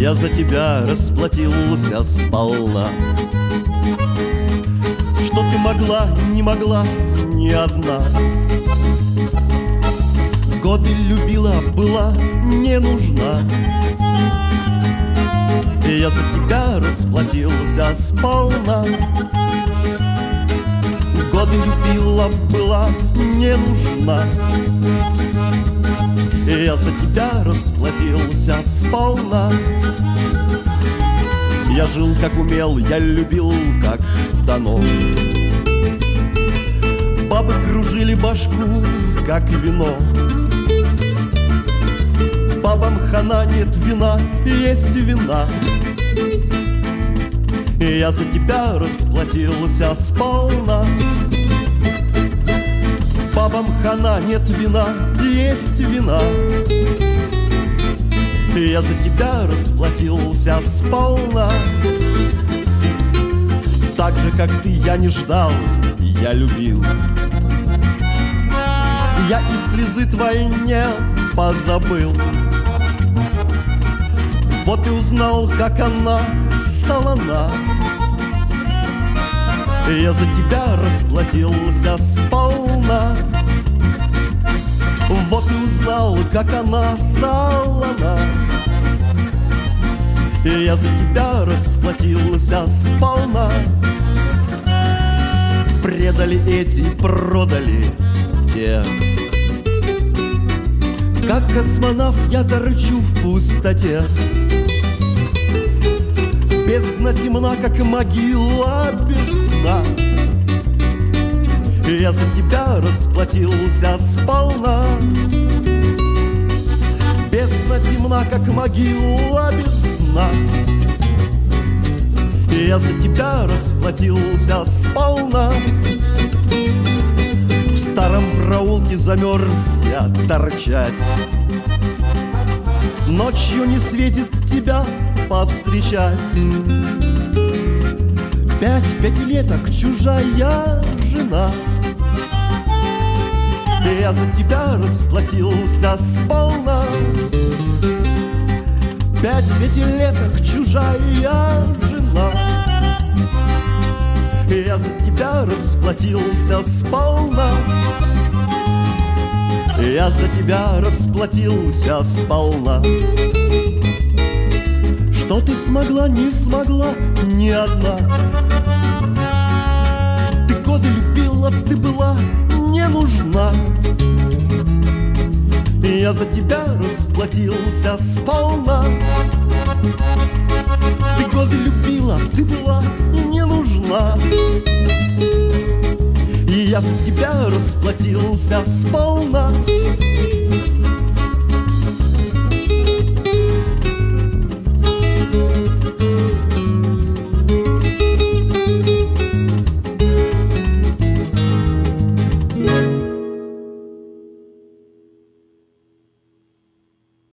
Я за тебя расплатился сполна. Что ты могла, не могла, ни одна. Годы любила, была не нужна. Я за тебя расплатился сполна. Годы любила, была не нужна я за тебя расплатился сполна. Я жил как умел, я любил как дано. Бабы кружили башку, как вино. Бабам хана нет вина, есть вина. Я за тебя расплатился сполна Бабам хана нет вина, есть вина. Я за тебя расплатился сполна. Так же, как ты, я не ждал, я любил. Я и слезы твои не позабыл. Вот и узнал, как она солона Я за тебя расплатился сполна. Вот и узнал, как она солона. Я за тебя расплатился сполна. Предали эти, продали те. Как космонавт я торчу в пустоте. Бездна темна, как могила без дна Я за тебя расплатился сполна. Бездна темна, как могила без дна Я за тебя расплатился сполна. В старом проулке замерз я торчать. Ночью не светит тебя повстречать Пять пятилеток чужая жена. Я за тебя расплатился сполна. Пять пятилеток чужая жена. Я за тебя расплатился сполна. Я за тебя расплатился сполна Что ты смогла, не смогла ни одна. Ты годы любила, ты была не нужна. Я за тебя расплатился сполна. Ты годы любила, ты была не нужна. И я за тебя расплатился сполна